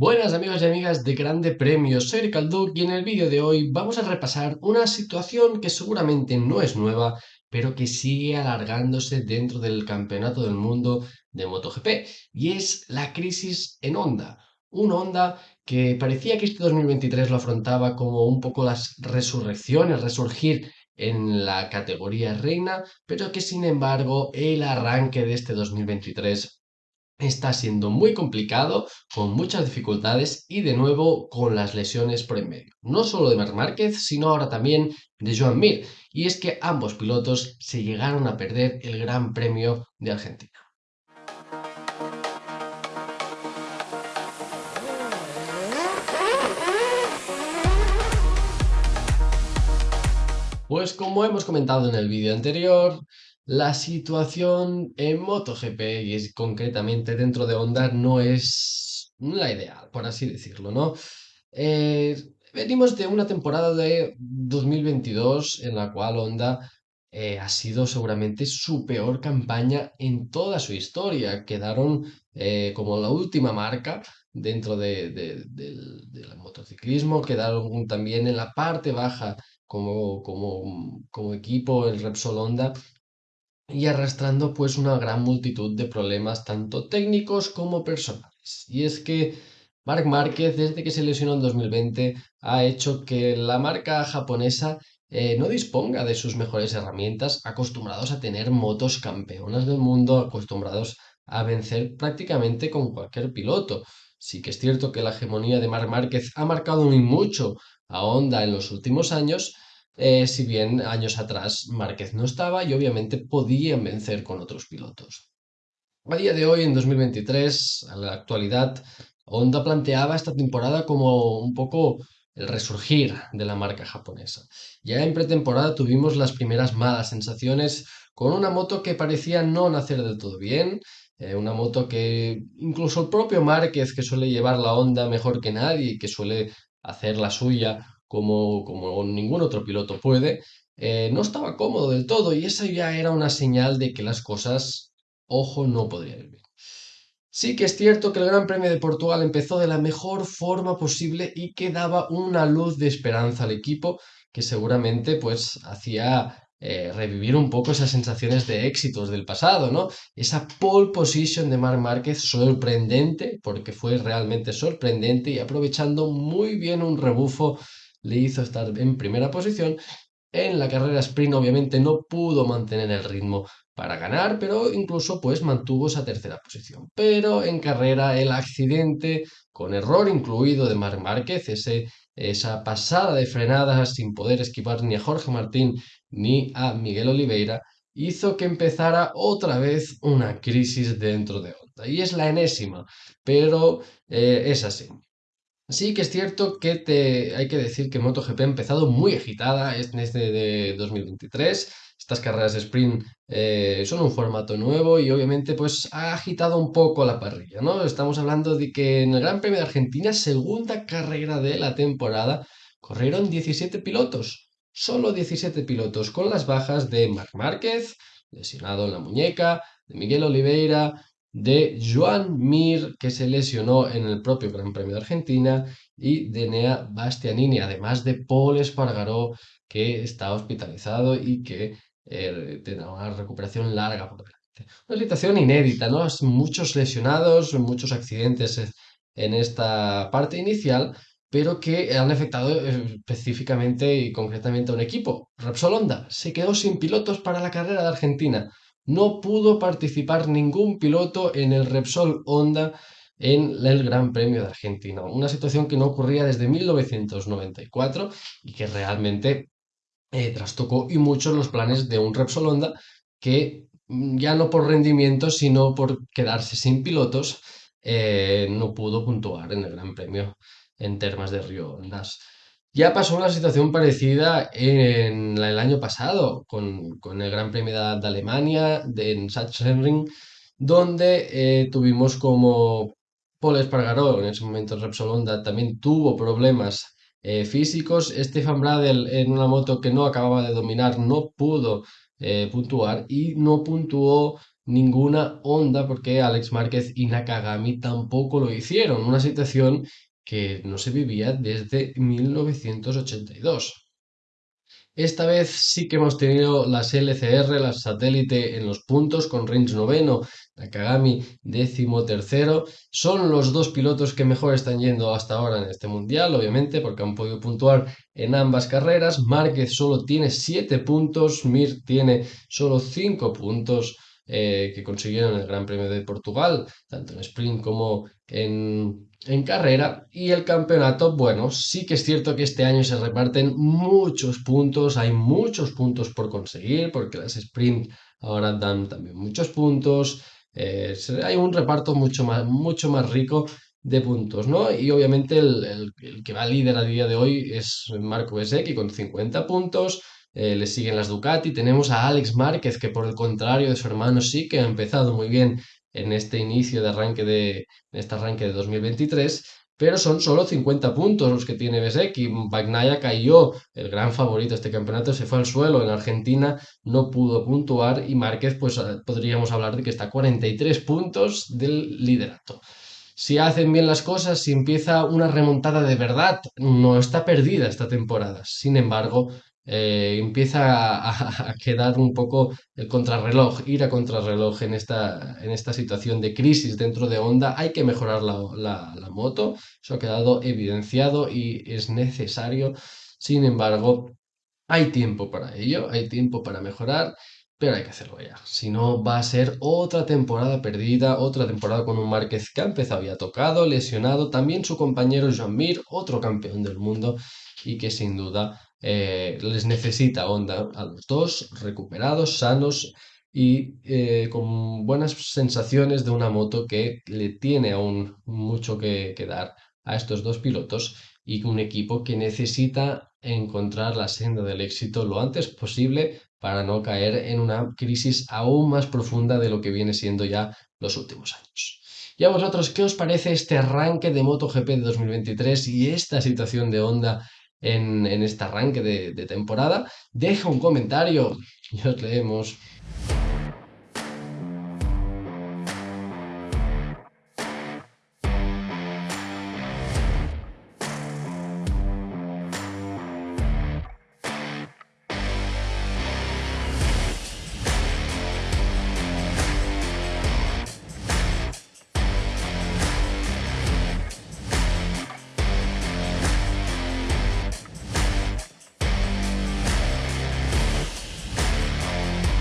Buenas amigos y amigas de Grande Premio, soy Ricardo y en el vídeo de hoy vamos a repasar una situación que seguramente no es nueva, pero que sigue alargándose dentro del Campeonato del Mundo de MotoGP, y es la crisis en Honda. Un Honda que parecía que este 2023 lo afrontaba como un poco las resurrecciones, resurgir en la categoría reina, pero que sin embargo el arranque de este 2023 está siendo muy complicado, con muchas dificultades y de nuevo con las lesiones por en medio. No solo de Marc Márquez, sino ahora también de Joan Mir. Y es que ambos pilotos se llegaron a perder el Gran Premio de Argentina. Pues como hemos comentado en el vídeo anterior, la situación en MotoGP, y es concretamente dentro de Honda, no es la ideal, por así decirlo, ¿no? Eh, venimos de una temporada de 2022 en la cual Honda eh, ha sido seguramente su peor campaña en toda su historia. Quedaron eh, como la última marca dentro de, del, motociclismo, quedaron también en la parte baja como, como, como equipo el Repsol Honda y arrastrando pues una gran multitud de problemas tanto técnicos como personales. Y es que Marc Márquez, desde que se lesionó en 2020, ha hecho que la marca japonesa eh, no disponga de sus mejores herramientas, acostumbrados a tener motos campeonas del mundo, acostumbrados a vencer prácticamente con cualquier piloto. Sí que es cierto que la hegemonía de Marc Márquez ha marcado muy mucho a Honda en los últimos años, eh, si bien años atrás Márquez no estaba y obviamente podían vencer con otros pilotos. A día de hoy, en 2023, a la actualidad, Honda planteaba esta temporada como un poco el resurgir de la marca japonesa. Ya en pretemporada tuvimos las primeras malas sensaciones con una moto que parecía no nacer del todo bien, eh, una moto que incluso el propio Márquez, que suele llevar la Honda mejor que nadie y que suele hacer la suya como, como ningún otro piloto puede, eh, no estaba cómodo del todo y esa ya era una señal de que las cosas, ojo, no podrían ir bien. Sí que es cierto que el Gran Premio de Portugal empezó de la mejor forma posible y que daba una luz de esperanza al equipo que seguramente pues hacía eh, revivir un poco esas sensaciones de éxitos del pasado, ¿no? Esa pole position de Marc Márquez sorprendente, porque fue realmente sorprendente y aprovechando muy bien un rebufo le hizo estar en primera posición. En la carrera sprint obviamente no pudo mantener el ritmo para ganar, pero incluso pues mantuvo esa tercera posición. Pero en carrera el accidente con error incluido de Marc Márquez, ese, esa pasada de frenadas sin poder esquivar ni a Jorge Martín ni a Miguel Oliveira, hizo que empezara otra vez una crisis dentro de Honda. Y es la enésima, pero eh, es así. Sí que es cierto que te, hay que decir que MotoGP ha empezado muy agitada en este de 2023. Estas carreras de sprint eh, son un formato nuevo y obviamente pues ha agitado un poco la parrilla, ¿no? Estamos hablando de que en el Gran Premio de Argentina, segunda carrera de la temporada, corrieron 17 pilotos. Solo 17 pilotos con las bajas de Marc Márquez, lesionado en la muñeca, de Miguel Oliveira, de Joan Mir, que se lesionó en el propio Gran Premio de Argentina, y de Nea Bastianini, además de Paul Espargaró, que está hospitalizado y que eh, tendrá una recuperación larga por delante. Una situación inédita, ¿no? Muchos lesionados, muchos accidentes en esta parte inicial, pero que han afectado eh, específicamente y concretamente a un equipo. Repsol Honda se quedó sin pilotos para la carrera de Argentina no pudo participar ningún piloto en el Repsol Honda en el Gran Premio de Argentina. Una situación que no ocurría desde 1994 y que realmente eh, trastocó y mucho los planes de un Repsol Honda que mm, ya no por rendimiento, sino por quedarse sin pilotos, eh, no pudo puntuar en el Gran Premio en Termas de Río Hondas. Ya pasó una situación parecida en el año pasado con, el Gran Premio de, Alemania, de, en Sachsenring, donde eh, tuvimos como Paul Espargaró, en ese momento Repsol Honda, también tuvo problemas eh, físicos. Stefan Bradel en una moto que no acababa de dominar no pudo eh, puntuar y no puntuó ninguna Honda porque Alex Márquez y Nakagami tampoco lo hicieron. Una situación que no se vivía desde 1982. Esta vez sí que hemos tenido las LCR, las satélite en los puntos, con Rins noveno, Nakagami décimo tercero. Son los dos pilotos que mejor están yendo hasta ahora en este mundial, obviamente, porque han podido puntuar en ambas carreras. Márquez solo tiene 7 puntos, Mir tiene solo 5 puntos. Eh, que consiguieron el Gran Premio de Portugal, tanto en sprint como en, en carrera. Y el campeonato, bueno, sí que es cierto que este año se reparten muchos puntos, hay muchos puntos por conseguir, porque las sprint ahora dan también muchos puntos. Eh, hay un reparto mucho más, mucho más rico de puntos, ¿no? Y obviamente el, el, que va líder a día de hoy es Marco Besecchi con 50 puntos. Eh, le siguen las Ducati. Tenemos a Alex Márquez, que por el contrario de su hermano sí que ha empezado muy bien en este inicio de arranque de, este arranque de 2023, pero son solo 50 puntos los que tiene Besekki. Bagnaia cayó, el gran favorito de este campeonato, se fue al suelo en Argentina, no pudo puntuar y Márquez, pues eh, podríamos hablar de que está a 43 puntos del liderato. Si hacen bien las cosas, si empieza una remontada de verdad, no está perdida esta temporada. Sin embargo, eh, empieza a, quedar un poco el contrarreloj, ir a contrarreloj en esta, en esta situación de crisis dentro de Honda. Hay que mejorar la, la moto, eso ha quedado evidenciado y es necesario. Sin embargo, hay tiempo para ello, hay tiempo para mejorar pero hay que hacerlo ya. Si no, va a ser otra temporada perdida, otra temporada con un Márquez que ha empezado tocado, lesionado. También su compañero Jean Mir, otro campeón del mundo, y que sin duda eh, les necesita Honda a los dos, recuperados, sanos y eh, con buenas sensaciones de una moto que le tiene aún mucho que, que dar a estos dos pilotos y un equipo que necesita encontrar la senda del éxito lo antes posible para no caer en una crisis aún más profunda de lo que viene siendo ya los últimos años. ¿Y a vosotros qué os parece este arranque de MotoGP de 2023 y esta situación de Honda en, este arranque de, de temporada? Deja un comentario y os leemos.